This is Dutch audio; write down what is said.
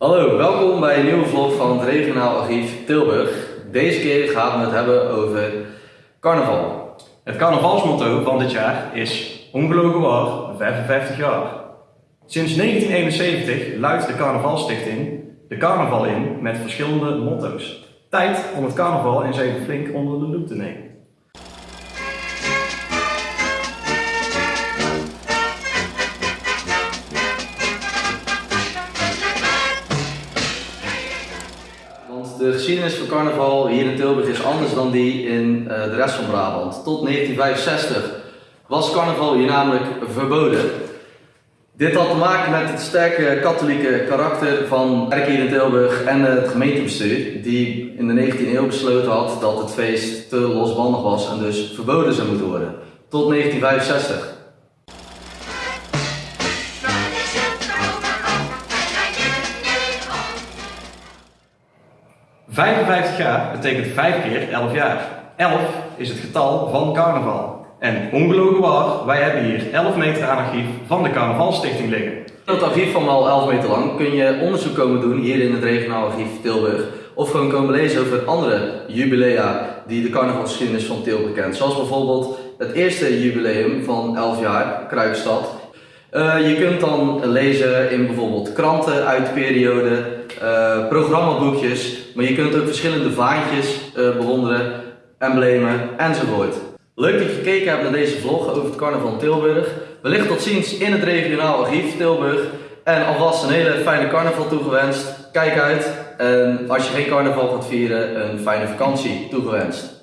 Hallo, welkom bij een nieuwe vlog van het regionaal archief Tilburg. Deze keer gaan we het hebben over carnaval. Het carnavalsmotto van dit jaar is Ongelogen waar, 55 jaar. Sinds 1971 luidt de Carnavalstichting de carnaval in met verschillende motto's. Tijd om het carnaval eens even flink onder de loep te nemen. De geschiedenis van carnaval hier in Tilburg is anders dan die in eh, de rest van Brabant. Tot 1965 was carnaval hier namelijk verboden. Dit had te maken met het sterke katholieke karakter van de kerk hier in Tilburg en het gemeentebestuur, die in de 19e eeuw besloten had dat het feest te losbandig was en dus verboden zou moeten worden. Tot 1965. 55 jaar betekent 5 keer 11 jaar. 11 is het getal van carnaval. En ongelogen waar, wij hebben hier 11 meter aan archief van de Carnavalstichting liggen. Het archief van wel 11 meter lang kun je onderzoek komen doen hier in het regionaal archief Tilburg. Of gewoon komen lezen over andere jubilea die de carnavalsgeschiedenis van Tilburg kent. Zoals bijvoorbeeld het eerste jubileum van 11 jaar, Kruikstad. Uh, je kunt dan lezen in bijvoorbeeld kranten uit de periode, uh, programmaboekjes, maar je kunt ook verschillende vaantjes uh, bewonderen, emblemen enzovoort. Leuk dat je gekeken hebt naar deze vlog over het carnaval Tilburg. Wellicht tot ziens in het regionaal archief Tilburg. En alvast een hele fijne carnaval toegewenst. Kijk uit en als je geen carnaval gaat vieren, een fijne vakantie toegewenst.